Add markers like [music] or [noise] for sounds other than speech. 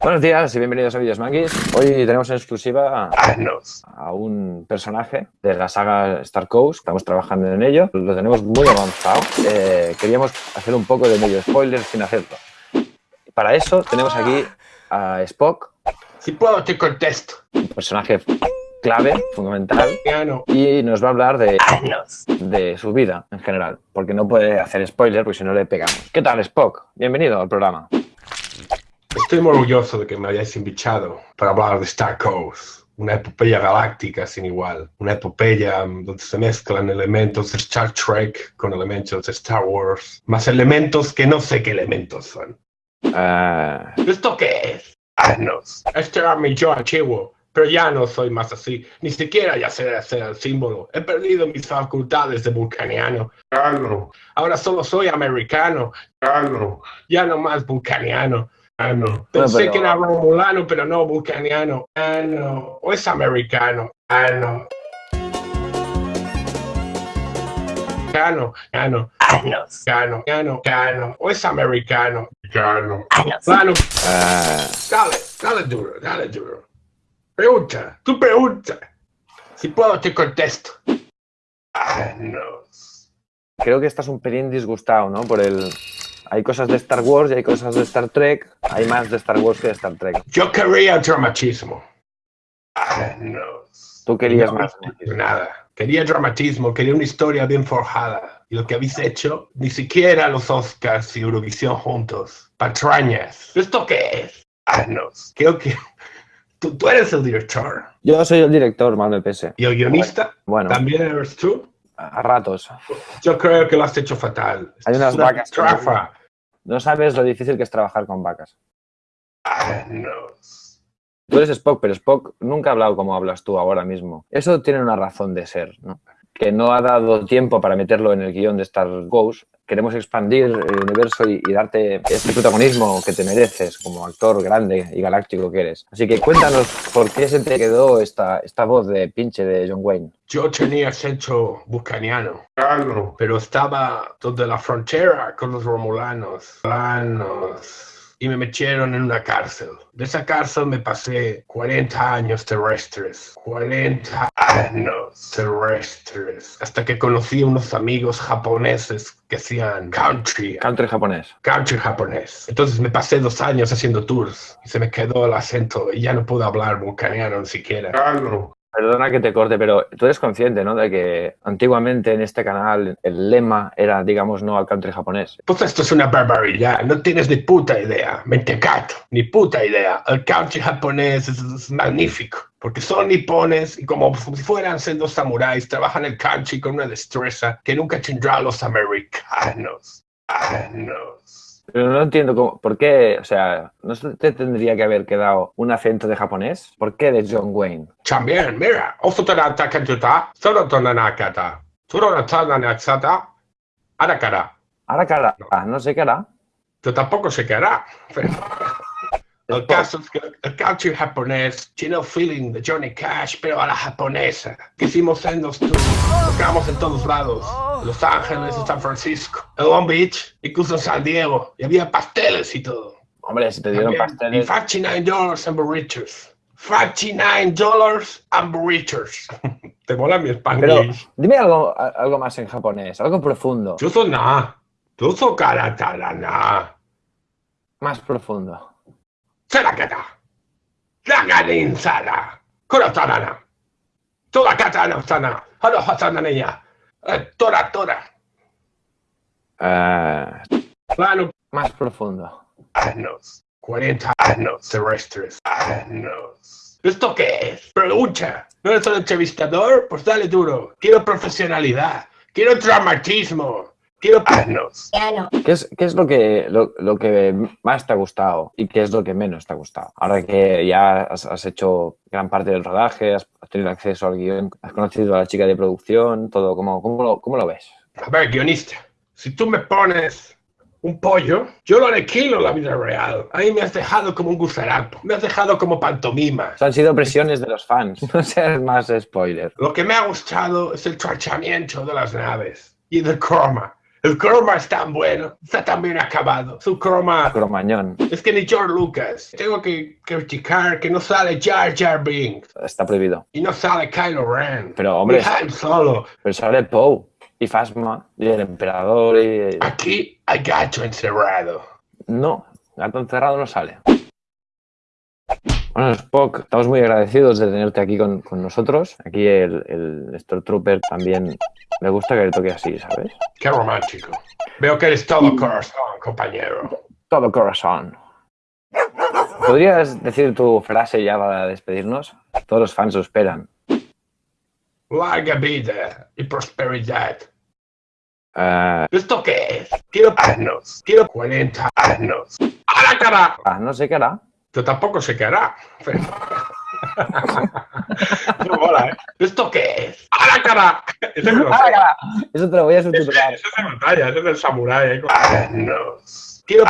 Buenos días y bienvenidos a Videos Manguis. Hoy tenemos en exclusiva a un personaje de la saga Star Coast. Estamos trabajando en ello. Lo tenemos muy avanzado. Eh, queríamos hacer un poco de medio spoiler sin hacerlo. Para eso tenemos aquí a Spock, Si puedo te contesto. un personaje clave, fundamental, y nos va a hablar de, de su vida en general, porque no puede hacer spoiler porque si no le pegamos. ¿Qué tal, Spock? Bienvenido al programa. Estoy muy orgulloso de que me hayáis invitado para hablar de Star Coast. Una epopeya galáctica sin igual. Una epopeya mm, donde se mezclan elementos de Star Trek con elementos de Star Wars. Más elementos que no sé qué elementos son. Ah, ¿Esto qué es? Anos. Este era mi yo antiguo, pero ya no soy más así. Ni siquiera ya sé hacer el símbolo. He perdido mis facultades de vulcaniano. Ano. Ahora solo soy americano. Ano. Ya no más vulcaniano. Ano. Pensé pero- que era romulano, pero no vulcaniano. Ano. O es americano. Ano. Cano, cano, Anos. cano, cano, cano. O es americano. Cano. Anos. Plano. ah, Dale, dale duro, dale duro. Pregunta, tú pregunta. Si puedo te contesto. Anos. creo que estás un pelín disgustado, ¿no? Por el... Hay cosas de Star Wars y hay cosas de Star Trek. Hay más de Star Wars que de Star Trek. Yo quería dramatismo. Anos. Tú querías No, más. Nada. Quería dramatismo, quería una historia bien forjada. Y lo que habéis hecho, ni siquiera los Oscars y Eurovisión juntos. Patrañas. ¿Esto qué es? Anos. Creo que tú, tú eres el director. Yo soy el director, mal me pese. ¿Y el guionista? Bueno, ¿También eres tú? a ratos. Yo creo que lo has hecho fatal. Hay unas una vacas trafa. No sabes lo difícil que es trabajar con vacas. Anos. Tú eres Spock, pero Spock nunca ha hablado como hablas tú ahora mismo. Eso tiene una razón de ser, ¿no? Que no ha dado tiempo para meterlo en el guion de Star Wars. Queremos expandir el universo y, darte este protagonismo que te mereces como actor grande y galáctico que eres. Así que cuéntanos por qué se te quedó esta, esta voz de pinche de John Wayne. Yo tenía acento bucaniano, pero estaba donde la frontera con los romulanos. Romulanos. Y me metieron en una cárcel. De esa cárcel me pasé 40 años terrestres. 40 años terrestres. Hasta que conocí a unos amigos japoneses que hacían country. Country japonés. country japonés. Entonces me pasé dos años haciendo tours y se me quedó el acento y ya no puedo hablar vulcaniano ni siquiera. Perdona que te corte, pero tú eres consciente, ¿no? De que antiguamente en este canal el lema era, digamos, no al country japonés. Pues esto es una barbaridad, no tienes ni puta idea, mentecato, ni puta idea. El country japonés es, es magnífico, porque son nipones y como si fueran siendo samuráis, trabajan el country con una destreza que nunca tendrán los americanos. Anos. Pero no entiendo cómo, por qué, o sea, ¿no se te tendría que haber quedado un acento de japonés? ¿Por qué de John Wayne? También, mira, arakara. Ahora cara, ah, no sé qué hará. Yo tampoco sé qué hará. pero- El caso es que el country japonés tiene el feeling de Johnny Cash, pero a la japonesa. En los tours, tocamos en todos lados. Los Ángeles, San Francisco, Long Beach, incluso en San Diego. Y había pasteles y todo. Hombre, si te dieron También, Y pasteles. 59 dólares en burritos. 59 dólares en burritos. [laughs] ¿Te mola mi Pero spanglish? dime algo, algo más en japonés, algo profundo, Yo soy na. Yo soy karatarana. más profundo. Salakata, Raganin-sala, Kurotanana, Torakatana-sana, Harohatananaya, eh, Tora Tora. Eh. Uh, plano más profundo. Anos, 40 años terrestres, años. ¿Esto qué es? Lucha. No eres un entrevistador, pues dale duro. Quiero profesionalidad, quiero dramatismo. Quiero. Piano. ¿Qué es, qué es lo, que, lo, lo que más te ha gustado y qué es lo que menos te ha gustado? Ahora que ya has, has hecho gran parte del rodaje, has, tenido acceso al guion, has conocido a la chica de producción, todo, ¿cómo, cómo, lo, cómo lo ves? A ver, guionista. Si tú me pones un pollo, yo lo aniquilo en la vida real. Ahí me has dejado como un gusarapo. Me has dejado como pantomima. O sea, han sido presiones de los fans, [laughs] no seas más spoiler. Lo que me ha gustado es el tratamiento de las naves y del croma. El croma es tan bueno, está tan bien acabado. Su croma Cromañón. es que ni George Lucas. Tengo que criticar que no sale Jar Jar Binks Está prohibido. y no sale Kylo Ren. Pero, hombre, Ni Han Solo. pero sale Poe y Fasma y el emperador y... Aquí hay gato encerrado. No, gato encerrado no sale. Bueno, Spock, estamos muy agradecidos de tenerte aquí con, con nosotros. Aquí el, el Stormtrooper también le gusta que le toque así, ¿sabes? Qué romántico. Veo que eres todo corazón, compañero. Todo corazón. ¿Podrías decir tu frase ya para despedirnos? Todos los fans lo esperan. Larga vida y prosperidad. Eh, ¿Esto qué es? Quiero años. Quiero 40 años. ¡A la cara! ah, no sé qué hará. Yo tampoco sé qué hará. pero- [laughs] [laughs] no mola, ¿eh? ¿Esto qué es? ¡A la cara! Eso no sé. Eso te lo voy a Eso subtitular. es de batalla, eso es del samurái. ¿eh? Años. Quiero.